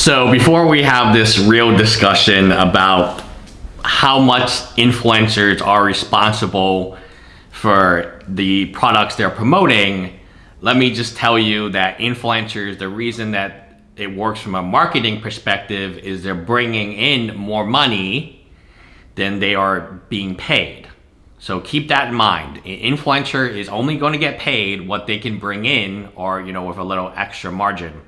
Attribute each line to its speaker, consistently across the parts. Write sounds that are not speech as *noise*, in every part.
Speaker 1: So before we have this real discussion about how much influencers are responsible for the products they're promoting, let me just tell you that influencers, the reason that it works from a marketing perspective is they're bringing in more money than they are being paid. So keep that in mind. An influencer is only going to get paid what they can bring in or, you know, with a little extra margin.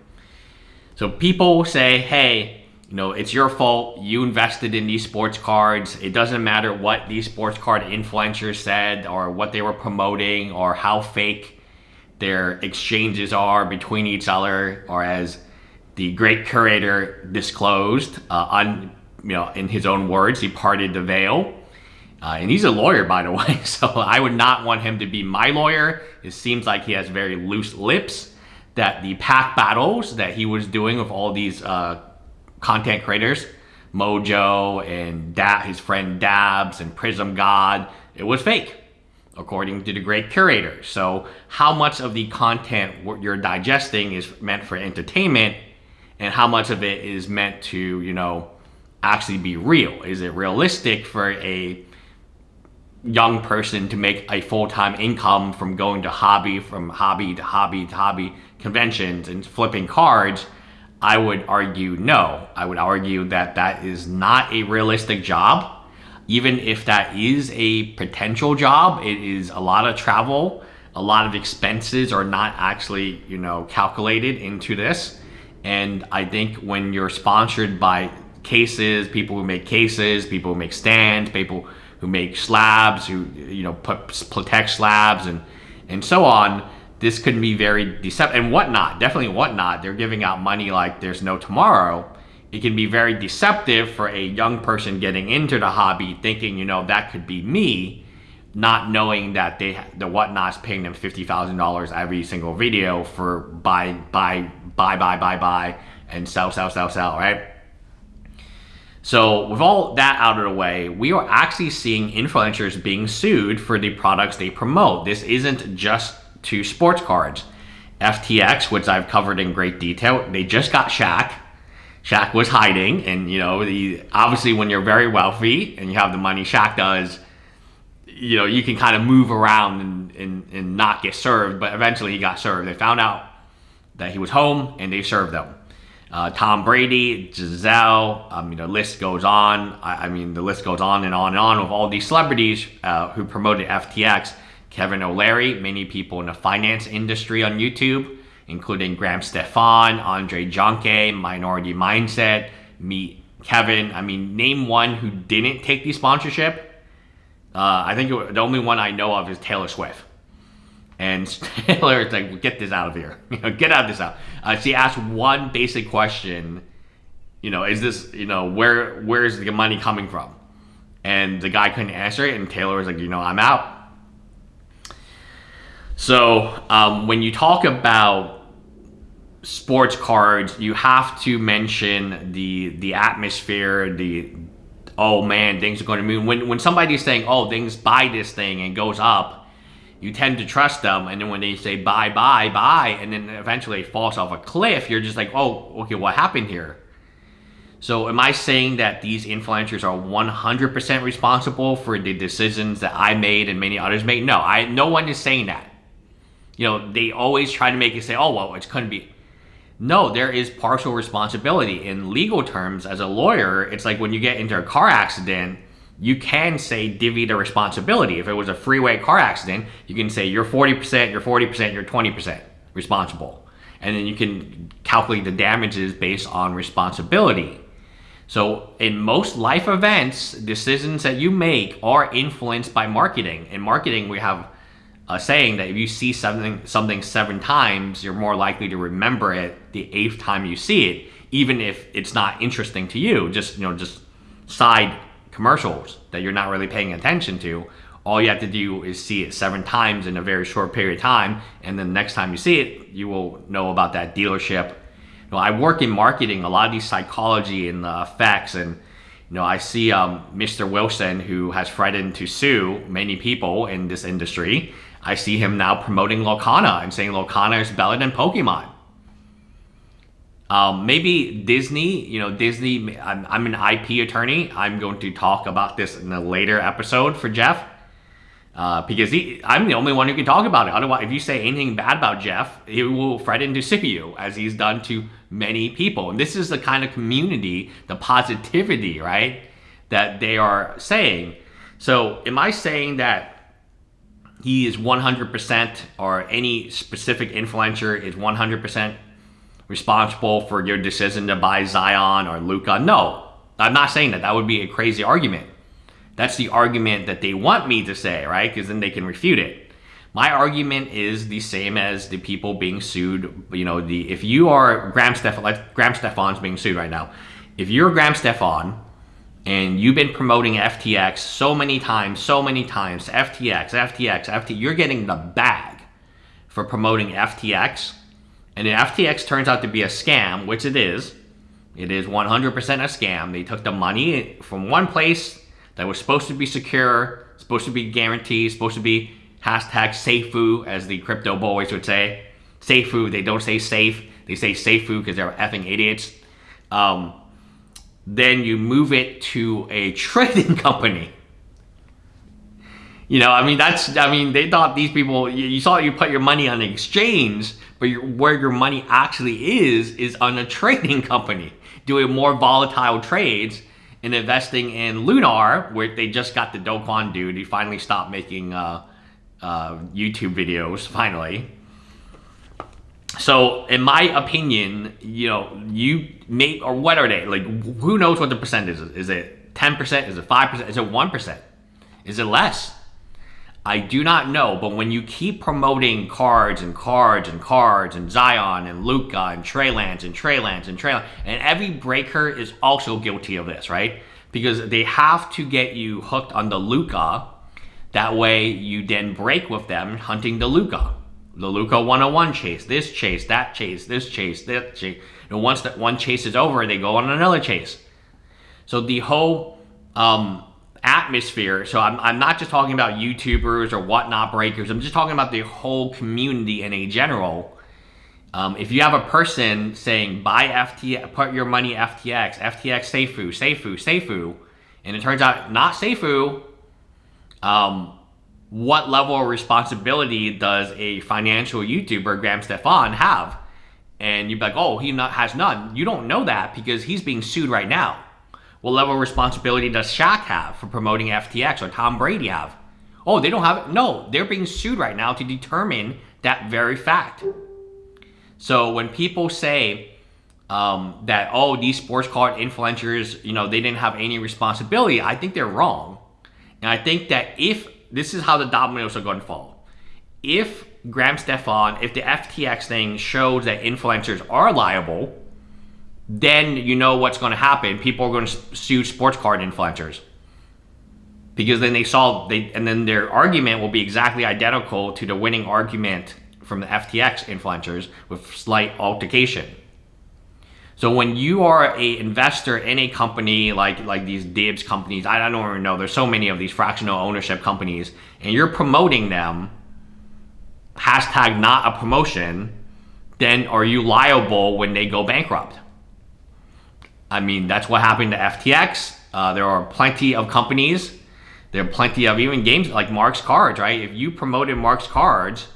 Speaker 1: So people say, hey, you know, it's your fault. You invested in these sports cards. It doesn't matter what these sports card influencers said or what they were promoting or how fake their exchanges are between each other or as the great curator disclosed uh, on, you know, in his own words, he parted the veil. Uh, and he's a lawyer, by the *laughs* way, so I would not want him to be my lawyer. It seems like he has very loose lips, that the pack battles that he was doing with all these uh, content creators, Mojo and da his friend Dabs and Prism God, it was fake according to the great curator. So how much of the content you're digesting is meant for entertainment and how much of it is meant to, you know, actually be real? Is it realistic for a young person to make a full-time income from going to hobby, from hobby to hobby to hobby conventions and flipping cards? I would argue no. I would argue that that is not a realistic job even if that is a potential job, it is a lot of travel, a lot of expenses are not actually, you know, calculated into this. And I think when you're sponsored by cases, people who make cases, people who make stands, people who make slabs, who, you know, put, protect slabs and, and so on, this could be very deceptive and whatnot, definitely whatnot. They're giving out money like there's no tomorrow it can be very deceptive for a young person getting into the hobby thinking, you know, that could be me, not knowing that they the whatnot's paying them fifty thousand dollars every single video for buy buy buy buy buy buy and sell sell sell sell, right? So with all that out of the way, we are actually seeing influencers being sued for the products they promote. This isn't just to sports cards. FTX, which I've covered in great detail, they just got Shaq Shaq was hiding, and you know, the, obviously when you're very wealthy and you have the money Shaq does, you know, you can kind of move around and, and, and not get served, but eventually he got served. They found out that he was home and they served him. Uh, Tom Brady, Gisele, I mean, the list goes on. I, I, mean, the list goes on and on and on with all these celebrities uh, who promoted FTX. Kevin O'Leary, many people in the finance industry on YouTube, including Graham Stephan, Andrei Jikh, Minority Mindset, Meet Kevin. I mean, name one who didn't take the sponsorship. Uh, I think the only one I know of is Taylor Swift. And *laughs* Taylor is like, get this out of here. *laughs* You know, get out of this out. Uh, she asked one basic question. You know, is this, you know, where where is the money coming from? And the guy couldn't answer it. And Taylor was like, you know, I'm out. So um, when you talk about sports cards, you have to mention the the atmosphere, the oh man, things are going to move. When when somebody's saying oh things buy this thing and goes up, you tend to trust them, and then when they say buy buy buy, and then eventually it falls off a cliff, you're just like oh okay, what happened here? So am I saying that these influencers are 100% responsible for the decisions that I made and many others made? No, I no one is saying that. You know, they always try to make it say, oh, well, it couldn't be. No, there is partial responsibility. In legal terms, as a lawyer, it's like when you get into a car accident, you can say divvy the responsibility. If it was a freeway car accident, you can say you're 40%, you're 40%, you're 20% responsible. And then you can calculate the damages based on responsibility. So in most life events, decisions that you make are influenced by marketing. In marketing, we have uh, saying that if you see something something seven times, you're more likely to remember it the eighth time you see it, even if it's not interesting to you. Just you know, just side commercials that you're not really paying attention to. All you have to do is see it seven times in a very short period of time, and then the next time you see it, you will know about that dealership. You know, I work in marketing, a lot of these psychology and the effects and you know, I see um, Mr. Wilson, who has threatened to sue many people in this industry, I see him now promoting Lorcana and saying Lorcana is better than Pokemon. Um, maybe Disney, you know, Disney, I'm, I'm an IP attorney. I'm going to talk about this in a later episode for Jeff. Uh, because he, I'm the only one who can talk about it. Otherwise, if you say anything bad about Jeff, he will threaten to sue you, as he's done to many people. And this is the kind of community, the positivity, right, that they are saying. So, am I saying that he is 100% or any specific influencer is 100% responsible for your decision to buy Zion or Luka? No, I'm not saying that. That would be a crazy argument. That's the argument that they want me to say, right? Because then they can refute it. My argument is the same as the people being sued. You know, the if you are Graham Stephan, like Graham Stephan's being sued right now. If you're Graham Stephan and you've been promoting FTX so many times, so many times, FTX, FTX, FTX, you're getting the bag for promoting FTX. And if FTX turns out to be a scam, which it is, it is 100% a scam. They took the money from one place that was supposed to be secure, supposed to be guaranteed, supposed to be hashtag SAFU, as the crypto boys would say. SAFU, they don't say safe, they say SAFU because they're effing idiots. Um, then you move it to a *laughs* trading company. You know, I mean, that's, I mean, they thought these people, you, you saw you put your money on an exchange, but your, where your money actually is, is on a *laughs* trading company doing more volatile trades and investing in Luna, where they just got the Do Kwon dude. He finally stopped making uh, uh, YouTube videos, finally. So, in my opinion, you know, you make, or what are they? Like, who knows what the percent is? Is it 10%? Is it 5%? Is it 1%? Is it less? I do not know, but when you keep promoting cards and cards and cards and Zion and Luka and Trey Lance and Trey Lance and Trey Lance, and every breaker is also guilty of this, right? Because they have to get you hooked on the Luka. That way you then break with them hunting the Luka. The Luka 101 chase, this chase, that chase, this chase, that chase. And once that one chase is over, they go on another chase. So the whole um, atmosphere. So I'm, I'm not just talking about YouTubers or whatnot breakers. I'm just talking about the whole community in a general. Um, if you have a person saying buy FTX, put your money FTX, FTX SAFU, SAFU, SAFU, and it turns out not SAFU, um, what level of responsibility does a financial YouTuber, Graham Stephan, have? And you'd be like, oh, he not, has none. You don't know that because he's being sued right now. What level of responsibility does Shaq have for promoting FTX or Tom Brady have? Oh, they don't have it. No, they're being sued right now to determine that very fact. So when people say um, that, oh, these sports card influencers, you know, they didn't have any responsibility, I think they're wrong. And I think that if, this is how the dominoes are going to fall. If Graham Stephan, if the FTX thing shows that influencers are liable, then you know what's going to happen. People are going to sue sports card influencers because then they saw they and then their argument will be exactly identical to the winning argument from the FTX influencers with slight altercation. So when you are a investor in a company like like these Dibbs companies, I don't even know, there's so many of these fractional ownership companies, and you're promoting them, hashtag not a promotion, then are you liable when they go bankrupt? I mean, that's what happened to FTX. Uh, there are plenty of companies. There are plenty of even games like Mark's Cards, right? If you promoted Mark's Cards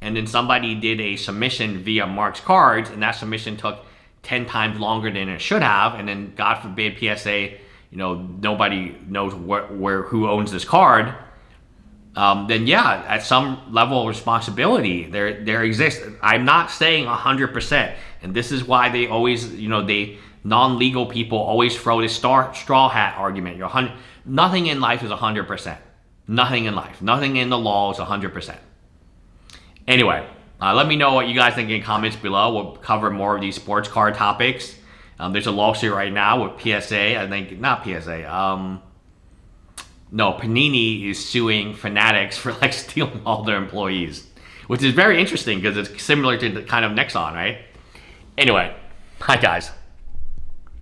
Speaker 1: and then somebody did a submission via Mark's Cards and that submission took 10 times longer than it should have, and then God forbid PSA, you know, nobody knows where, where who owns this card, um, then yeah, at some level of responsibility, there there exists. I'm not saying 100%, and this is why they always, you know, they non-legal people always throw this star, straw hat argument. You're hundred, nothing in life is 100%. Nothing in life. Nothing in the law is 100%. Anyway, uh, let me know what you guys think in comments below. We'll cover more of these sports card topics. Um, there's a lawsuit right now with PSA. I think, not PSA. Um, no, Panini is suing Fanatics for like *laughs* stealing all their employees. Which is very interesting because it's similar to the kind of Nexon, right? Anyway, hi guys.